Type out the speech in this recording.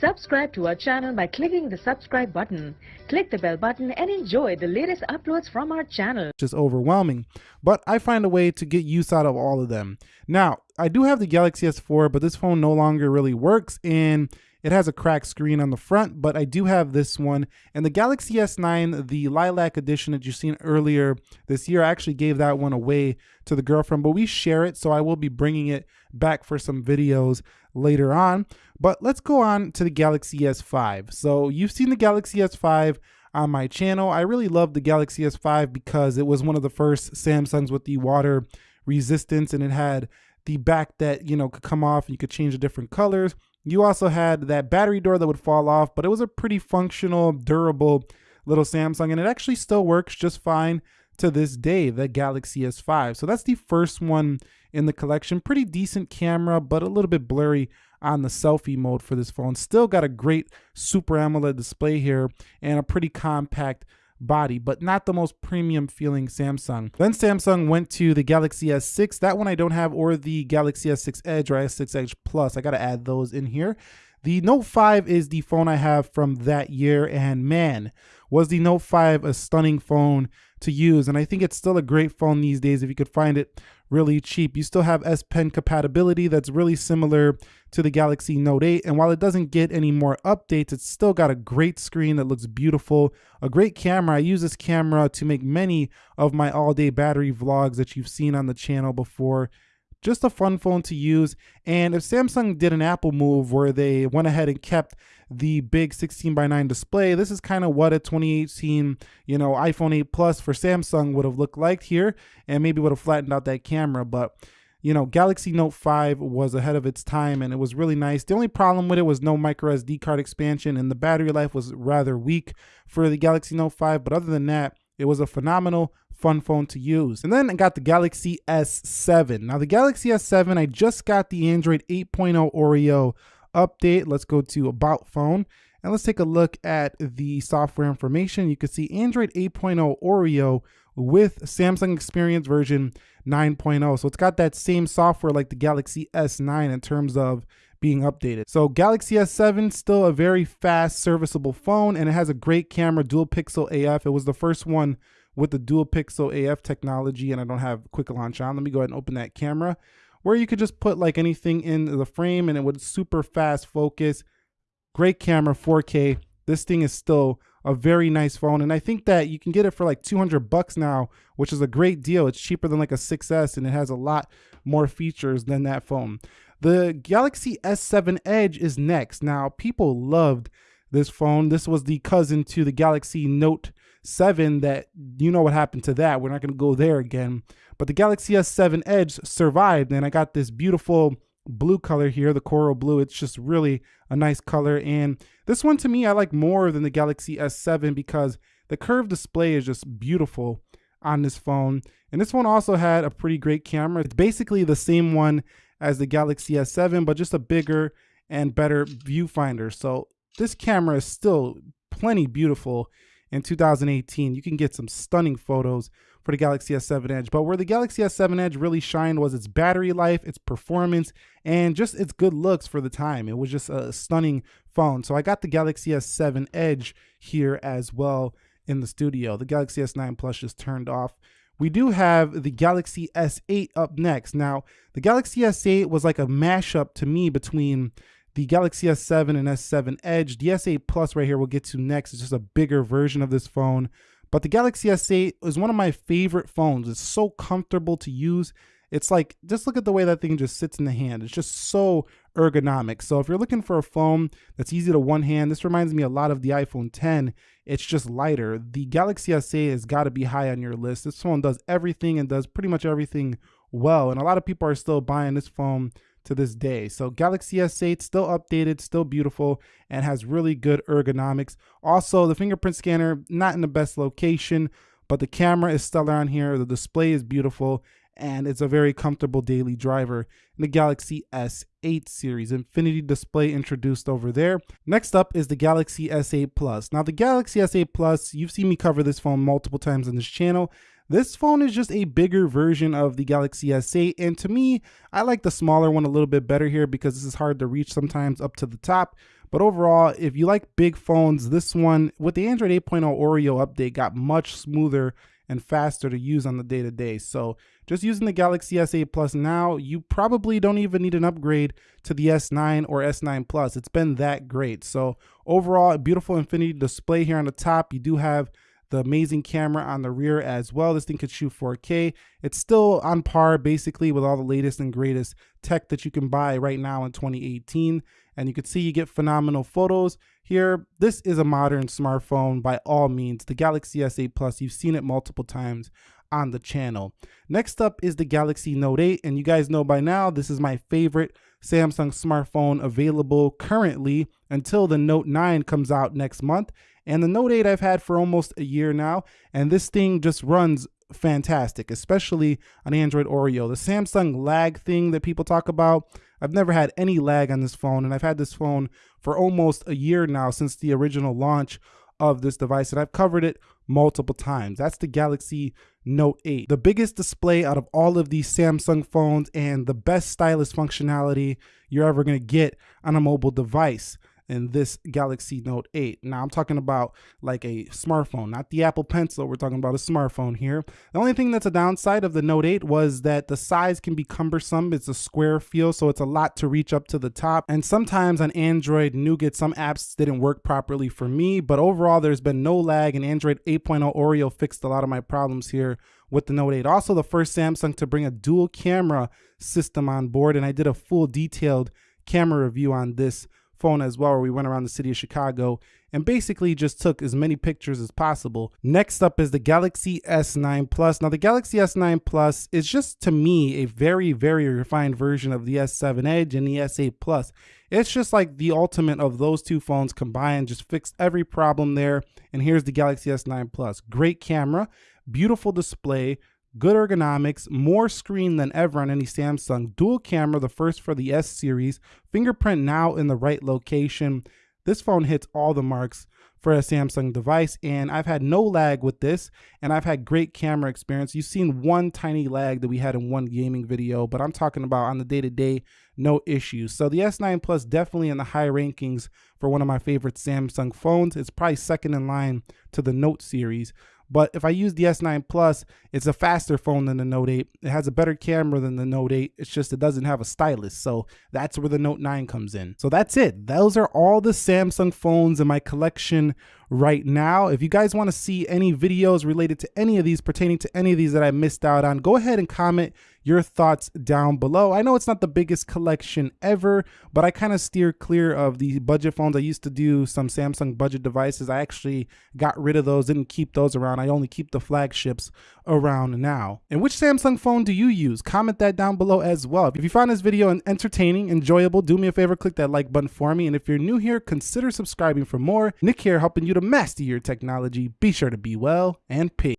Subscribe to our channel by clicking the subscribe button. Click the bell button and enjoy the latest uploads from our channel. Just overwhelming, but I find a way to get use out of all of them. Now, I do have the Galaxy S4, but this phone no longer really works and it has a cracked screen on the front, but I do have this one. And the Galaxy S9, the Lilac edition that you've seen earlier this year, I actually gave that one away to the girlfriend, but we share it, so I will be bringing it back for some videos later on. But let's go on to the Galaxy S5. So you've seen the Galaxy S5 on my channel. I really love the Galaxy S5 because it was one of the first Samsungs with the water resistance and it had the back that, you know, could come off and you could change the different colors. You also had that battery door that would fall off, but it was a pretty functional, durable little Samsung, and it actually still works just fine to this day, the Galaxy S5. So that's the first one in the collection. Pretty decent camera, but a little bit blurry on the selfie mode for this phone. Still got a great Super AMOLED display here and a pretty compact body, but not the most premium feeling Samsung. Then Samsung went to the Galaxy S6. That one I don't have, or the Galaxy S6 Edge or S6 Edge Plus. I got to add those in here. The Note 5 is the phone I have from that year, and man, was the Note 5 a stunning phone to use. And I think it's still a great phone these days if you could find it really cheap. You still have S Pen compatibility that's really similar to the Galaxy Note 8. And while it doesn't get any more updates, it's still got a great screen that looks beautiful, a great camera. I use this camera to make many of my all day battery vlogs that you've seen on the channel before just a fun phone to use. And if Samsung did an Apple move where they went ahead and kept the big 16 by 9 display, this is kind of what a 2018, you know, iPhone 8 Plus for Samsung would have looked like here, and maybe would have flattened out that camera. But you know, Galaxy Note 5 was ahead of its time and it was really nice. The only problem with it was no micro SD card expansion and the battery life was rather weak for the Galaxy Note 5. But other than that, it was a phenomenal fun phone to use. And then I got the Galaxy S7. Now the Galaxy S7, I just got the Android 8.0 Oreo update. Let's go to About Phone. And let's take a look at the software information. You can see Android 8.0 Oreo with Samsung Experience version 9.0. So it's got that same software like the Galaxy S9 in terms of being updated. So Galaxy S7 still a very fast serviceable phone and it has a great camera dual pixel AF. It was the first one with the dual pixel AF technology and I don't have quick launch on. Let me go ahead and open that camera where you could just put like anything in the frame and it would super fast focus. Great camera, 4K. This thing is still a very nice phone and I think that you can get it for like 200 bucks now, which is a great deal. It's cheaper than like a 6S and it has a lot more features than that phone. The Galaxy S7 Edge is next. Now, people loved this phone. This was the cousin to the Galaxy Note 7 that you know what happened to that. We're not going to go there again. But the Galaxy S7 Edge survived and I got this beautiful blue color here, the coral blue. It's just really a nice color. And this one to me, I like more than the Galaxy S7 because the curved display is just beautiful on this phone. And this one also had a pretty great camera. It's basically the same one as the Galaxy S7, but just a bigger and better viewfinder. So this camera is still plenty beautiful in 2018. You can get some stunning photos for the Galaxy S7 Edge. But where the Galaxy S7 Edge really shined was its battery life, its performance, and just its good looks for the time. It was just a stunning phone. So I got the Galaxy S7 Edge here as well in the studio. The Galaxy S9 Plus just turned off we do have the Galaxy S8 up next. Now, the Galaxy S8 was like a mashup to me between the Galaxy S7 and S7 Edge. The S8 Plus right here we'll get to next It's just a bigger version of this phone. But the Galaxy S8 is one of my favorite phones. It's so comfortable to use. It's like, just look at the way that thing just sits in the hand. It's just so ergonomic. So if you're looking for a phone that's easy to one hand, this reminds me a lot of the iPhone 10. It's just lighter. The Galaxy S8 has got to be high on your list. This phone does everything and does pretty much everything well. And a lot of people are still buying this phone to this day. So Galaxy S8 still updated, still beautiful, and has really good ergonomics. Also, the fingerprint scanner, not in the best location, but the camera is stellar on here. The display is beautiful and it's a very comfortable daily driver in the Galaxy S8 series. Infinity display introduced over there. Next up is the Galaxy S8 Plus. Now the Galaxy S8 Plus, you've seen me cover this phone multiple times on this channel. This phone is just a bigger version of the Galaxy S8 and to me, I like the smaller one a little bit better here because this is hard to reach sometimes up to the top. But overall, if you like big phones, this one with the Android 8.0 Oreo update got much smoother and faster to use on the day to day. So just using the Galaxy S8 Plus now, you probably don't even need an upgrade to the S9 or S9 Plus. It's been that great. So overall, a beautiful infinity display here on the top. You do have the amazing camera on the rear as well. This thing could shoot 4K. It's still on par basically with all the latest and greatest tech that you can buy right now in 2018. And you can see you get phenomenal photos here. This is a modern smartphone by all means. The Galaxy S8 Plus, you've seen it multiple times on the channel. Next up is the Galaxy Note 8. And you guys know by now, this is my favorite Samsung smartphone available currently until the Note 9 comes out next month. And the Note 8 I've had for almost a year now, and this thing just runs fantastic, especially on Android Oreo. The Samsung lag thing that people talk about, I've never had any lag on this phone, and I've had this phone for almost a year now since the original launch of this device, and I've covered it multiple times. That's the Galaxy Note 8. The biggest display out of all of these Samsung phones and the best stylus functionality you're ever going to get on a mobile device in this Galaxy Note 8. Now I'm talking about like a smartphone, not the Apple Pencil. We're talking about a smartphone here. The only thing that's a downside of the Note 8 was that the size can be cumbersome. It's a square feel, so it's a lot to reach up to the top. And sometimes on Android Nougat, some apps didn't work properly for me, but overall there's been no lag and Android 8.0 Oreo fixed a lot of my problems here with the Note 8. Also the first Samsung to bring a dual camera system on board and I did a full detailed camera review on this phone as well where we went around the city of Chicago and basically just took as many pictures as possible. Next up is the Galaxy S9 Plus. Now the Galaxy S9 Plus is just to me a very, very refined version of the S7 Edge and the S8 Plus. It's just like the ultimate of those two phones combined, just fixed every problem there. And here's the Galaxy S9 Plus. Great camera, beautiful display, good ergonomics, more screen than ever on any Samsung, dual camera, the first for the S series, fingerprint now in the right location. This phone hits all the marks for a Samsung device and I've had no lag with this and I've had great camera experience. You've seen one tiny lag that we had in one gaming video, but I'm talking about on the day-to-day, -day, no issues. So the S9 Plus definitely in the high rankings for one of my favorite Samsung phones. It's probably second in line to the Note series. But if I use the S9 Plus, it's a faster phone than the Note 8. It has a better camera than the Note 8. It's just it doesn't have a stylus. So that's where the Note 9 comes in. So that's it. Those are all the Samsung phones in my collection right now. If you guys want to see any videos related to any of these, pertaining to any of these that I missed out on, go ahead and comment your thoughts down below. I know it's not the biggest collection ever, but I kind of steer clear of the budget phones. I used to do some Samsung budget devices. I actually got rid of those, didn't keep those around. I only keep the flagships around now. And which Samsung phone do you use? Comment that down below as well. If you found this video entertaining, enjoyable, do me a favor, click that like button for me. And if you're new here, consider subscribing for more. Nick here helping you to master your technology. Be sure to be well and peace.